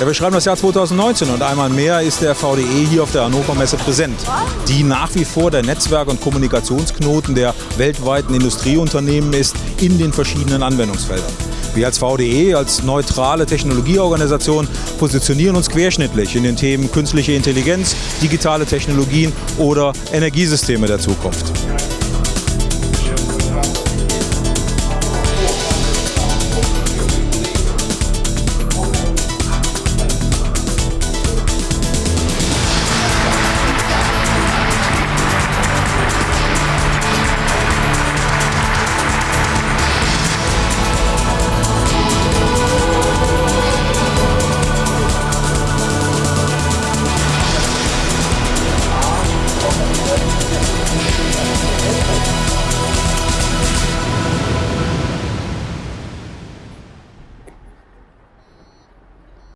Ja, wir schreiben das Jahr 2019 und einmal mehr ist der VDE hier auf der Hannover Messe präsent, die nach wie vor der Netzwerk- und Kommunikationsknoten der weltweiten Industrieunternehmen ist in den verschiedenen Anwendungsfeldern. Wir als VDE, als neutrale Technologieorganisation, positionieren uns querschnittlich in den Themen künstliche Intelligenz, digitale Technologien oder Energiesysteme der Zukunft.